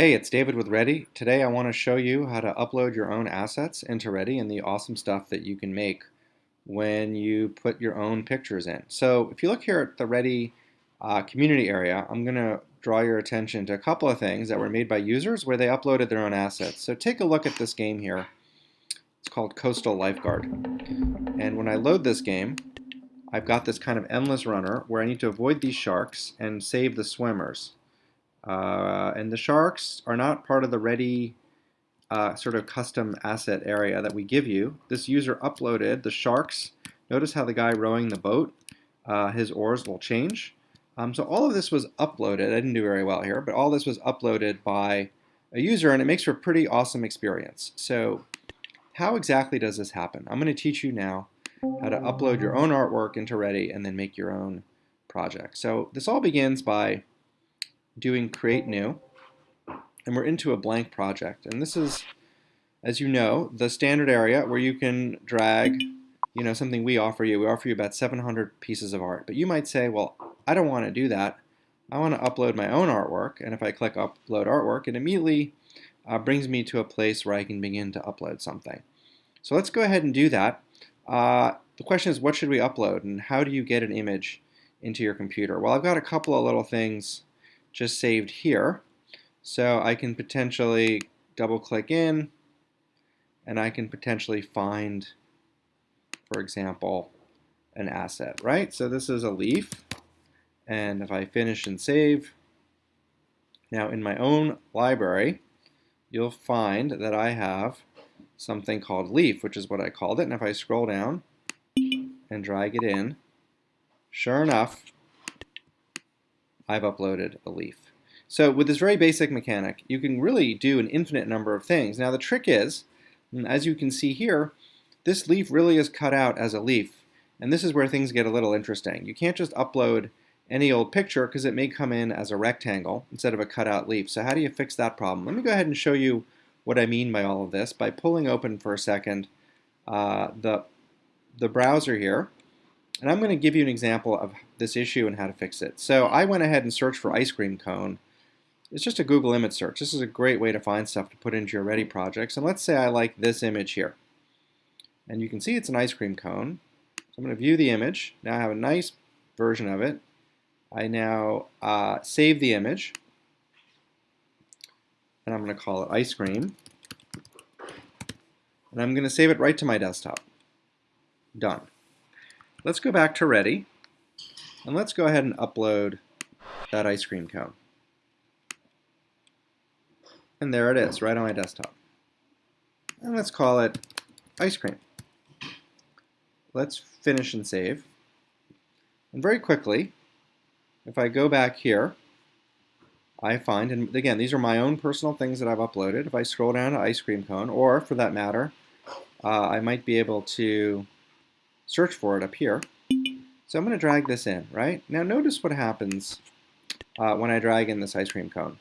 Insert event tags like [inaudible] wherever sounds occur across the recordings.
Hey, it's David with Ready. Today I want to show you how to upload your own assets into Ready and the awesome stuff that you can make when you put your own pictures in. So if you look here at the Ready uh, community area, I'm going to draw your attention to a couple of things that were made by users where they uploaded their own assets. So take a look at this game here. It's called Coastal Lifeguard. And when I load this game, I've got this kind of endless runner where I need to avoid these sharks and save the swimmers. Uh, and the sharks are not part of the ready uh, sort of custom asset area that we give you. This user uploaded the sharks. Notice how the guy rowing the boat, uh, his oars will change. Um, so all of this was uploaded. I didn't do very well here, but all this was uploaded by a user, and it makes for a pretty awesome experience. So how exactly does this happen? I'm going to teach you now how to upload your own artwork into Ready and then make your own project. So this all begins by doing create new and we're into a blank project. And this is as you know the standard area where you can drag you know something we offer you. We offer you about 700 pieces of art. But you might say well I don't want to do that. I want to upload my own artwork and if I click upload artwork it immediately uh, brings me to a place where I can begin to upload something. So let's go ahead and do that. Uh, the question is what should we upload and how do you get an image into your computer? Well I've got a couple of little things just saved here. So I can potentially double click in and I can potentially find, for example, an asset, right? So this is a leaf. And if I finish and save, now in my own library, you'll find that I have something called leaf, which is what I called it. And if I scroll down and drag it in, sure enough, I've uploaded a leaf. So with this very basic mechanic, you can really do an infinite number of things. Now the trick is, as you can see here, this leaf really is cut out as a leaf. And this is where things get a little interesting. You can't just upload any old picture because it may come in as a rectangle instead of a cutout leaf. So how do you fix that problem? Let me go ahead and show you what I mean by all of this by pulling open for a second uh, the, the browser here and I'm going to give you an example of this issue and how to fix it. So I went ahead and searched for ice cream cone. It's just a Google image search. This is a great way to find stuff to put into your Ready projects. And let's say I like this image here. And you can see it's an ice cream cone. So I'm going to view the image. Now I have a nice version of it. I now uh, save the image. And I'm going to call it ice cream. And I'm going to save it right to my desktop. Done. Let's go back to Ready, and let's go ahead and upload that ice cream cone. And there it is, right on my desktop. And let's call it ice cream. Let's finish and save. And very quickly, if I go back here, I find, and again, these are my own personal things that I've uploaded. If I scroll down to ice cream cone, or for that matter, uh, I might be able to search for it up here. So I'm going to drag this in, right? Now notice what happens uh, when I drag in this ice cream cone.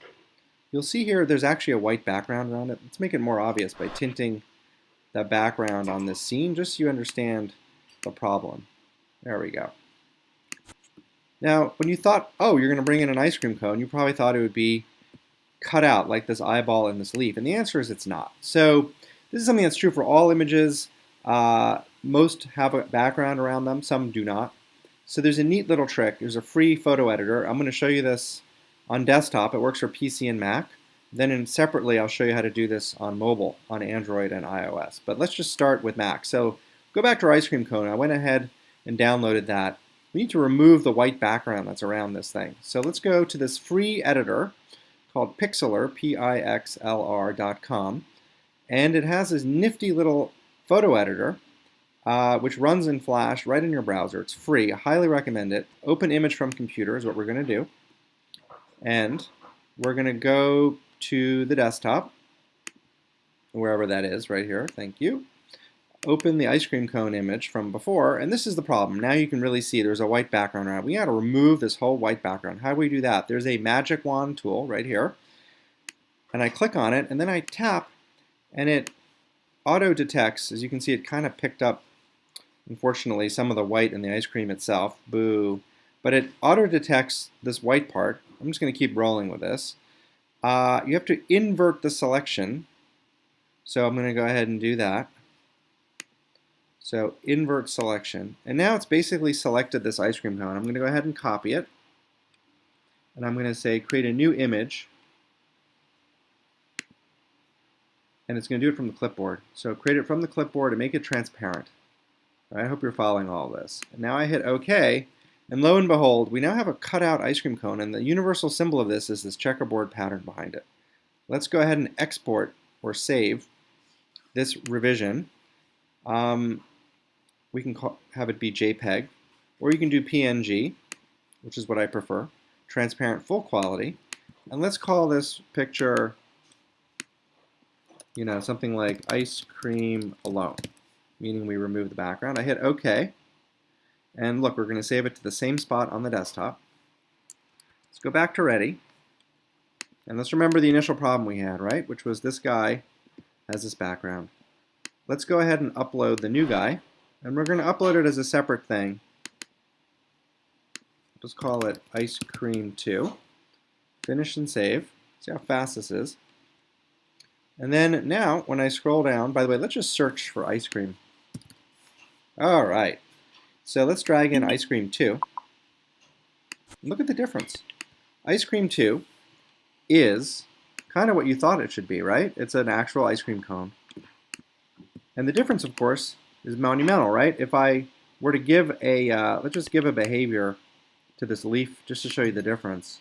You'll see here there's actually a white background around it. Let's make it more obvious by tinting the background on this scene just so you understand the problem. There we go. Now, when you thought, oh, you're going to bring in an ice cream cone, you probably thought it would be cut out like this eyeball in this leaf. And the answer is it's not. So this is something that's true for all images. Uh, most have a background around them, some do not. So there's a neat little trick. There's a free photo editor. I'm going to show you this on desktop. It works for PC and Mac. Then in separately, I'll show you how to do this on mobile, on Android and iOS. But let's just start with Mac. So go back to our ice cream cone. I went ahead and downloaded that. We need to remove the white background that's around this thing. So let's go to this free editor called Pixlr, P-I-X-L-R.com. And it has this nifty little photo editor uh, which runs in Flash right in your browser. It's free. I highly recommend it. Open image from computer is what we're going to do. And we're going to go to the desktop, wherever that is, right here. Thank you. Open the ice cream cone image from before, and this is the problem. Now you can really see there's a white background around. We got to remove this whole white background. How do we do that? There's a magic wand tool right here, and I click on it, and then I tap, and it auto detects. As you can see, it kind of picked up unfortunately, some of the white in the ice cream itself. Boo. But it auto-detects this white part. I'm just going to keep rolling with this. uh, you have to invert the selection. So I'm going to go ahead and do that. So invert selection. And now it's basically selected this ice cream cone. I'm going to go ahead and copy it. And I'm going to say create a new image. And it's going to do it from the clipboard. So create it from the clipboard and make it transparent. I hope you're following all this. Now I hit OK. And lo and behold, we now have a cutout ice cream cone. And the universal symbol of this is this checkerboard pattern behind it. Let's go ahead and export or save this revision. Um, we can call, have it be JPEG, or you can do PNG, which is what I prefer, transparent full quality. And let's call this picture, you know, something like ice cream alone, meaning we remove the background. I hit OK. And look, we're going to save it to the same spot on the desktop. Let's go back to Ready. And let's remember the initial problem we had, right? Which was this guy has this background. Let's go ahead and upload the new guy. And we're going to upload it as a separate thing. Just call it ice cream 2. Finish and save. See how fast this is. And then now, when I scroll down, by the way, let's just search for ice cream. All right. So let's drag in ice cream 2. Look at the difference. Ice cream 2 is kind of what you thought it should be, right? It's an actual ice cream cone. And the difference, of course, is monumental, right? If I were to give a, uh, let's just give a behavior to this leaf just to show you the difference.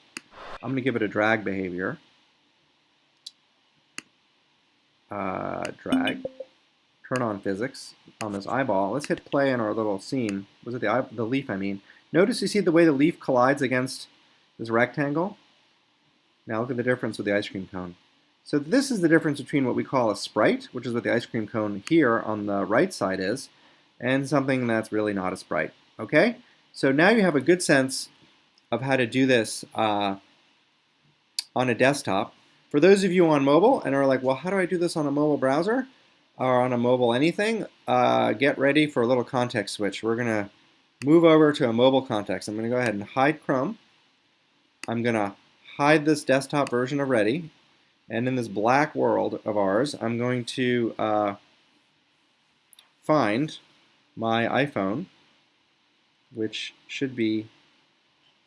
I'm going to give it a drag behavior. Uh, drag. Turn on physics on this eyeball. Let's hit play in our little scene. Was it the, eye, the leaf, I mean. Notice you see the way the leaf collides against this rectangle? Now look at the difference with the ice cream cone. So this is the difference between what we call a sprite, which is what the ice cream cone here on the right side is, and something that's really not a sprite. Okay? So now you have a good sense of how to do this uh, on a desktop. For those of you on mobile and are like, well, how do I do this on a mobile browser or on a mobile anything? Uh, get ready for a little context switch. We're going to move over to a mobile context. I'm going to go ahead and hide Chrome. I'm going to hide this desktop version of Ready and in this black world of ours, I'm going to uh, find my iPhone, which should be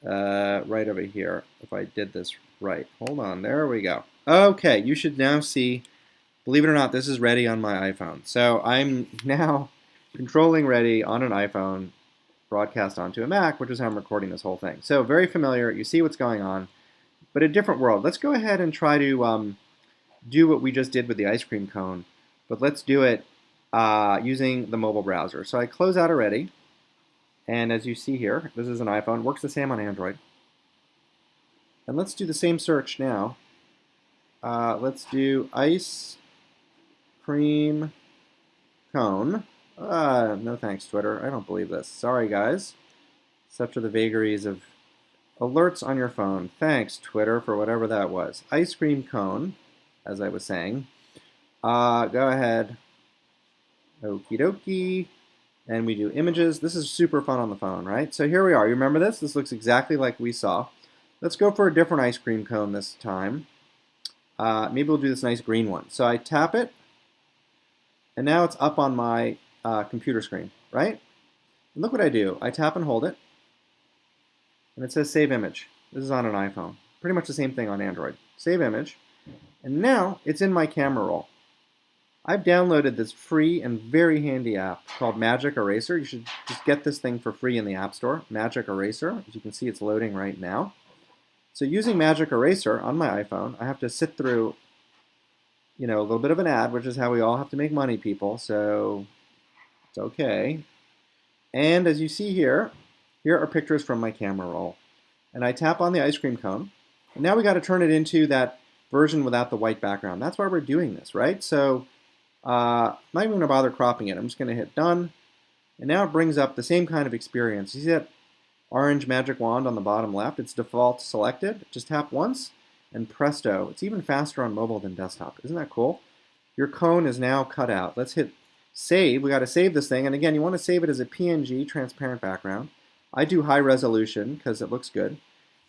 uh, right over here if I did this right. Hold on, there we go. Okay, you should now see, believe it or not, this is ready on my iPhone. So I'm [laughs] now controlling ready on an iPhone broadcast onto a Mac, which is how I'm recording this whole thing. So very familiar, you see what's going on but a different world. Let's go ahead and try to um, do what we just did with the ice cream cone, but let's do it uh, using the mobile browser. So I close out already, and as you see here, this is an iPhone, works the same on Android. And let's do the same search now. Uh, let's do ice cream cone. Uh, no thanks, Twitter. I don't believe this. Sorry, guys. Such are the vagaries of Alerts on your phone. Thanks, Twitter, for whatever that was. Ice cream cone, as I was saying. Uh, go ahead. Okie dokie. And we do images. This is super fun on the phone, right? So here we are. You remember this? This looks exactly like we saw. Let's go for a different ice cream cone this time. Uh, maybe we'll do this nice green one. So I tap it, and now it's up on my uh, computer screen, right? And look what I do. I tap and hold it, and it says save image. This is on an iPhone. Pretty much the same thing on Android. Save image. And now it's in my camera roll. I've downloaded this free and very handy app called Magic Eraser. You should just get this thing for free in the App Store, Magic Eraser. As you can see, it's loading right now. So using Magic Eraser on my iPhone, I have to sit through you know, a little bit of an ad, which is how we all have to make money, people. So it's okay. And as you see here, here are pictures from my camera roll. And I tap on the ice cream cone. And now we got to turn it into that version without the white background. That's why we're doing this, right? So uh, I'm not even going to bother cropping it. I'm just going to hit done. And now it brings up the same kind of experience. You see that orange magic wand on the bottom left? It's default selected. Just tap once and presto. It's even faster on mobile than desktop. Isn't that cool? Your cone is now cut out. Let's hit save. We got to save this thing. And again, you want to save it as a PNG transparent background. I do high resolution because it looks good.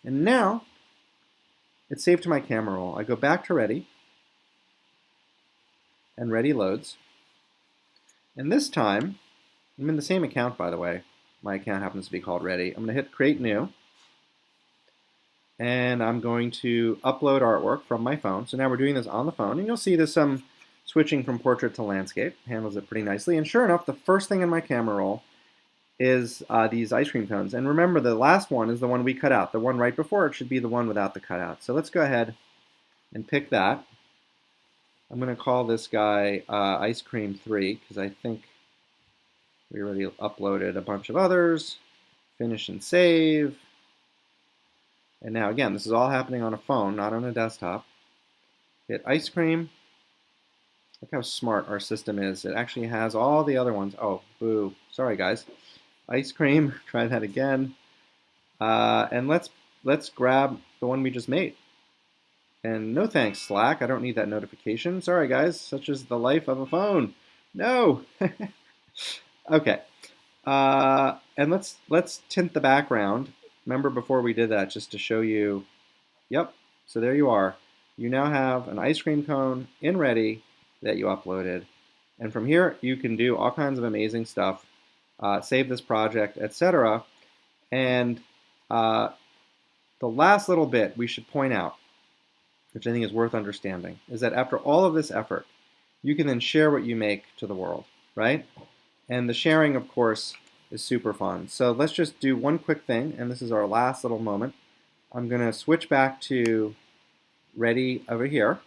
And now, it's saved to my camera roll. I go back to Ready, and Ready loads. And this time, I'm in the same account, by the way. My account happens to be called Ready. I'm going to hit Create New. And I'm going to upload artwork from my phone. So now we're doing this on the phone. And you'll see there's some switching from portrait to landscape. Handles it pretty nicely. And sure enough, the first thing in my camera roll is uh, these ice cream cones. And remember, the last one is the one we cut out. The one right before it should be the one without the cutout. So let's go ahead and pick that. I'm going to call this guy uh, Ice Cream 3 because I think we already uploaded a bunch of others. Finish and save. And now again, this is all happening on a phone, not on a desktop. Hit Ice Cream. Look how smart our system is. It actually has all the other ones. Oh, boo. Sorry, guys. Ice Cream. [laughs] Try that again. Uh, and let's let's grab the one we just made. And no thanks, Slack. I don't need that notification. Sorry, guys. Such is the life of a phone. No. [laughs] okay. Uh, and let's let's tint the background. Remember before we did that, just to show you. Yep. So there you are. You now have an ice cream cone in ready that you uploaded. And from here, you can do all kinds of amazing stuff. Uh, save this project, etc. And uh, the last little bit we should point out which I think is worth understanding, is that after all of this effort, you can then share what you make to the world, right? And the sharing, of course, is super fun. So let's just do one quick thing, and this is our last little moment. I'm going to switch back to Ready over here,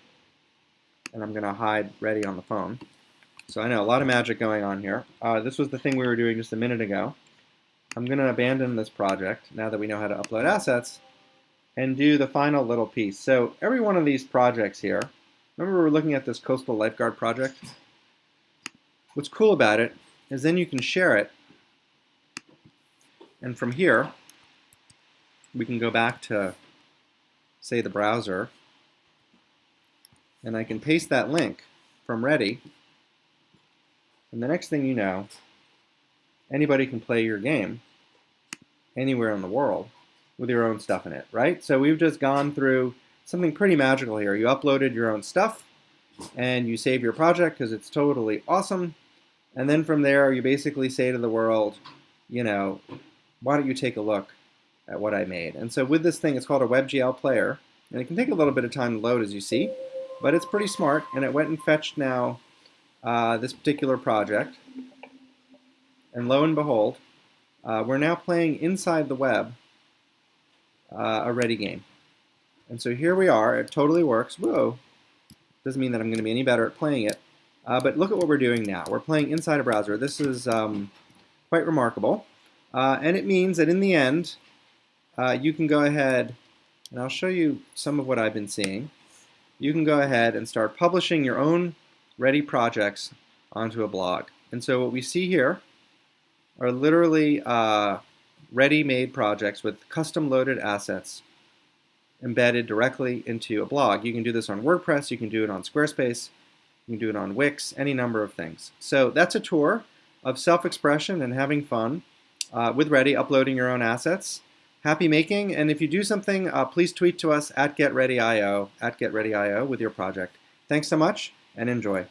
and I'm going to hide Ready on the phone. So I know a lot of magic going on here. Uh, this was the thing we were doing just a minute ago. I'm going to abandon this project now that we know how to upload assets and do the final little piece. So every one of these projects here, remember we were looking at this coastal lifeguard project? What's cool about it is then you can share it, and from here, we can go back to, say, the browser, and I can paste that link from Ready, and the next thing you know, anybody can play your game anywhere in the world with your own stuff in it, right? So we've just gone through something pretty magical here. You uploaded your own stuff and you save your project because it's totally awesome. And then from there, you basically say to the world, you know, why don't you take a look at what I made? And so with this thing, it's called a WebGL player. And it can take a little bit of time to load, as you see. But it's pretty smart. And it went and fetched now uh, this particular project. And lo and behold, uh, we're now playing inside the web uh, a ready game. And so here we are. It totally works. Whoa. Doesn't mean that I'm going to be any better at playing it. Uh, but look at what we're doing now. We're playing inside a browser. This is um, quite remarkable. Uh, and it means that in the end, uh, you can go ahead, and I'll show you some of what I've been seeing. You can go ahead and start publishing your own ready projects onto a blog. And so what we see here are literally uh, ready-made projects with custom-loaded assets embedded directly into a blog. You can do this on WordPress, you can do it on Squarespace, you can do it on Wix, any number of things. So that's a tour of self-expression and having fun uh, with Ready, uploading your own assets. Happy making, and if you do something, uh, please tweet to us at GetReadyIO, at GetReadyIO with your project. Thanks so much, and enjoy.